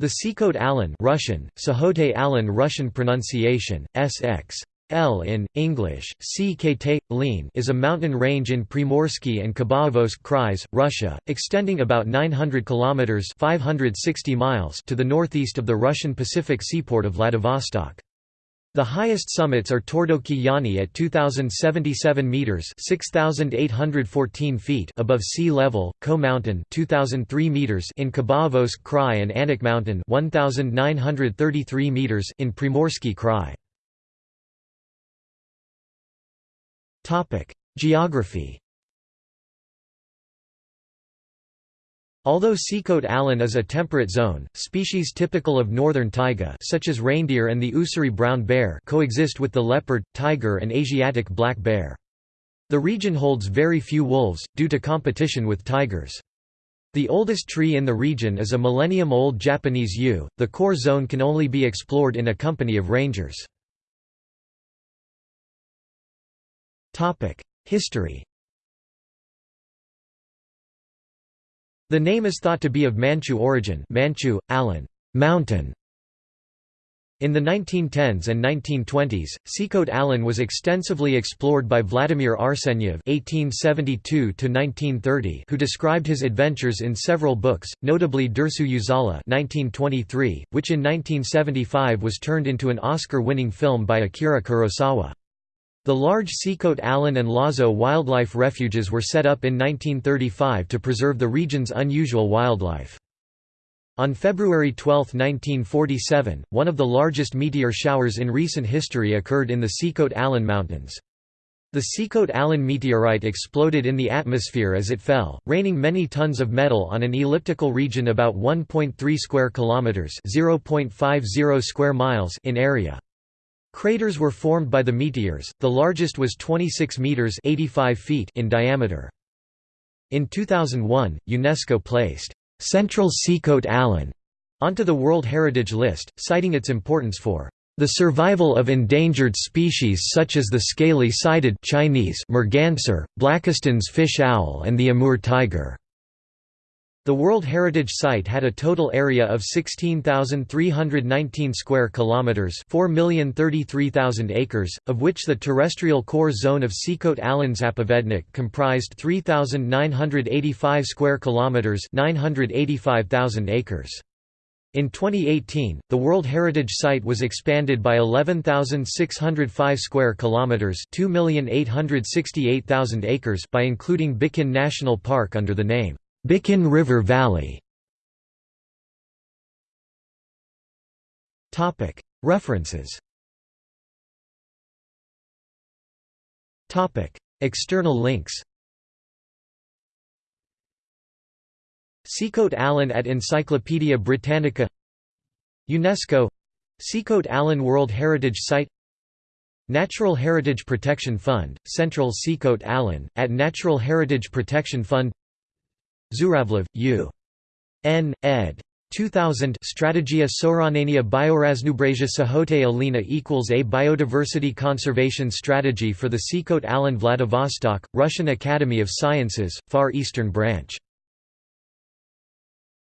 The Sikhote Alin Russian, Sahote Alan Russian pronunciation, SX. L in, English, CKT, Lean is a mountain range in Primorsky and Khabarovsk Krais, Russia, extending about 900 kilometers 560 miles to the northeast of the Russian Pacific seaport of Vladivostok. The highest summits are Tordoki Yani at 2077 meters (6814 feet) above sea level, Ko Mountain 2003 meters in Khabarovsk Krai and Anak Mountain 1933 meters in Primorsky Krai. Geography Although Sikhote Alin is a temperate zone, species typical of northern taiga such as reindeer and the Ussuri brown bear coexist with the leopard, tiger and Asiatic black bear. The region holds very few wolves, due to competition with tigers. The oldest tree in the region is a millennium-old Japanese yew. The core zone can only be explored in a company of rangers. History The name is thought to be of Manchu origin Manchu, Alan, mountain. In the 1910s and 1920s, Sikhote Alin was extensively explored by Vladimir Arsenyev (1872–1930), who described his adventures in several books, notably Dersu Uzala (1923), which in 1975 was turned into an Oscar-winning film by Akira Kurosawa. The large Sikhote Alin and Lazo wildlife refuges were set up in 1935 to preserve the region's unusual wildlife. On February 12, 1947, one of the largest meteor showers in recent history occurred in the Sikhote Alin Mountains. The Sikhote Alin meteorite exploded in the atmosphere as it fell, raining many tons of metal on an elliptical region about 1.3 square kilometers (0.50 square miles) in area. Craters were formed by the meteors, the largest was 26 metres 85 feet in diameter. In 2001, UNESCO placed Central Sikhote Alin onto the World Heritage List, citing its importance for the survival of endangered species such as the scaly-sided Chinese merganser, Blakiston's fish owl and the Amur tiger. The World Heritage Site had a total area of 16,319 square kilometers, 4,033,000 acres, of which the terrestrial core zone of Sikhote Alin Zapovednik comprised 3,985 square kilometers, 985,000 acres. In 2018, the World Heritage Site was expanded by 11,605 square kilometers, 2,868,000 acres by including Bikin National Park under the name Bikin River Valley. References. External links. Sikhote Alin at Encyclopædia Britannica. UNESCO. Sikhote Alin World Heritage Site. Natural Heritage Protection Fund, Central Sikhote Alin, at Natural Heritage Protection Fund Zuravlev, U. N. ed. 2000 Strategia Soranania Bioraznobrasia Sahote Alina equals A Biodiversity Conservation Strategy for the Sikhote Alin Vladivostok, Russian Academy of Sciences, Far Eastern Branch